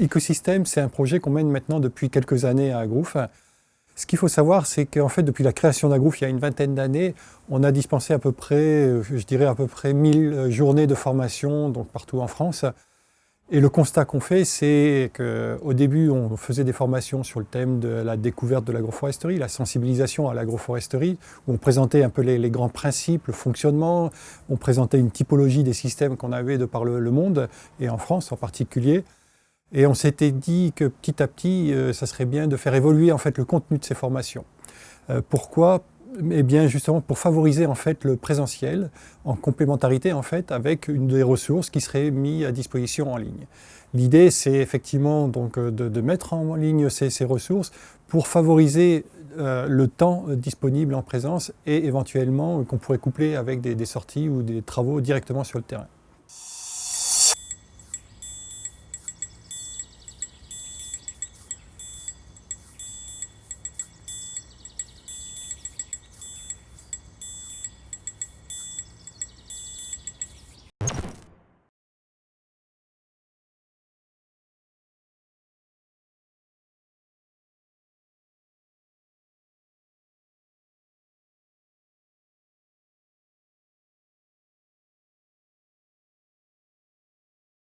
Ecosystème, c'est un projet qu'on mène maintenant depuis quelques années à Agrouf. Ce qu'il faut savoir, c'est qu'en fait, depuis la création d'Agrouf, il y a une vingtaine d'années, on a dispensé à peu près, je dirais à peu près 1000 journées de formation, donc partout en France. Et le constat qu'on fait, c'est qu'au début, on faisait des formations sur le thème de la découverte de l'agroforesterie, la sensibilisation à l'agroforesterie, où on présentait un peu les, grands principes, le fonctionnement, on présentait une typologie des systèmes qu'on avait de par le monde, et en France en particulier. Et on s'était dit que petit à petit, euh, ça serait bien de faire évoluer en fait le contenu de ces formations. Euh, pourquoi? Eh bien justement pour favoriser en fait le présentiel en complémentarité en fait avec une des ressources qui serait mise à disposition en ligne. L'idée c'est effectivement donc euh, de, mettre en ligne ces, ressources pour favoriser le temps disponible en présence et éventuellement qu'on pourrait coupler avec des sorties ou des travaux directement sur le terrain.